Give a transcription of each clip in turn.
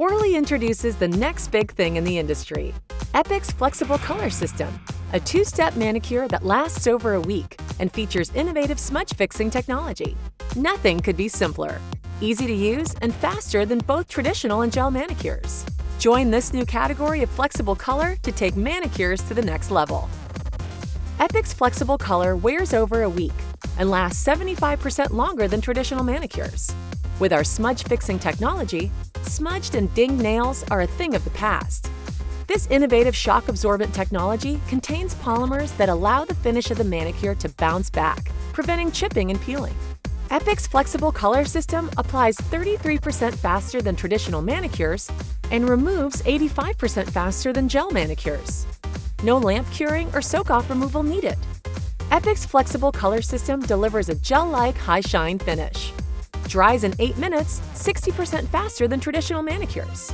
Orly introduces the next big thing in the industry, Epix Flexible Color System, a two-step manicure that lasts over a week and features innovative smudge fixing technology. Nothing could be simpler, easy to use, and faster than both traditional and gel manicures. Join this new category of flexible color to take manicures to the next level. Epix Flexible Color wears over a week and lasts 75% longer than traditional manicures. With our smudge fixing technology, smudged and dinged nails are a thing of the past. This innovative shock-absorbent technology contains polymers that allow the finish of the manicure to bounce back, preventing chipping and peeling. Epix Flexible Color System applies 33% faster than traditional manicures and removes 85% faster than gel manicures. No lamp curing or soak-off removal needed. Epix Flexible Color System delivers a gel-like high-shine finish. Dries in 8 minutes, 60% faster than traditional manicures.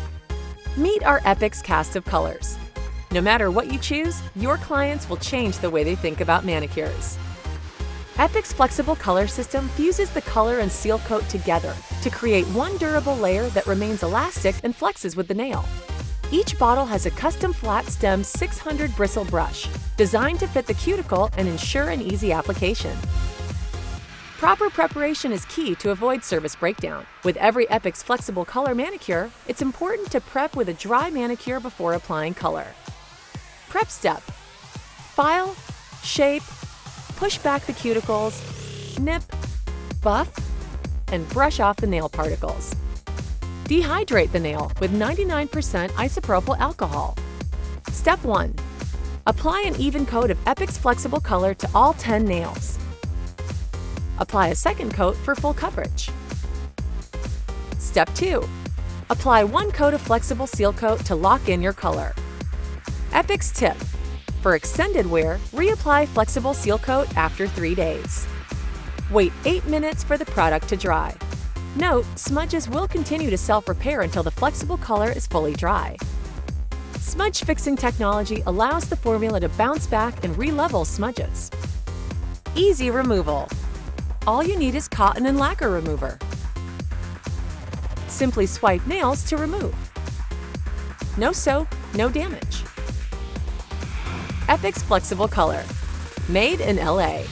Meet our Epix cast of colors. No matter what you choose, your clients will change the way they think about manicures. Epix Flexible Color System fuses the color and seal coat together to create one durable layer that remains elastic and flexes with the nail. Each bottle has a custom flat stem 600 bristle brush, designed to fit the cuticle and ensure an easy application. Proper preparation is key to avoid service breakdown. With every Epix Flexible Color manicure, it's important to prep with a dry manicure before applying color. Prep step. File, shape, push back the cuticles, nip, buff, and brush off the nail particles. Dehydrate the nail with 99% isopropyl alcohol. Step 1. Apply an even coat of Epix Flexible Color to all 10 nails. Apply a second coat for full coverage. Step 2. Apply one coat of Flexible Seal Coat to lock in your color. Epix tip. For extended wear, reapply Flexible Seal Coat after 3 days. Wait 8 minutes for the product to dry. Note, smudges will continue to self-repair until the flexible color is fully dry. Smudge fixing technology allows the formula to bounce back and re-level smudges. Easy removal. All you need is cotton and lacquer remover. Simply swipe nails to remove. No soap, no damage. Epix Flexible Color. Made in LA.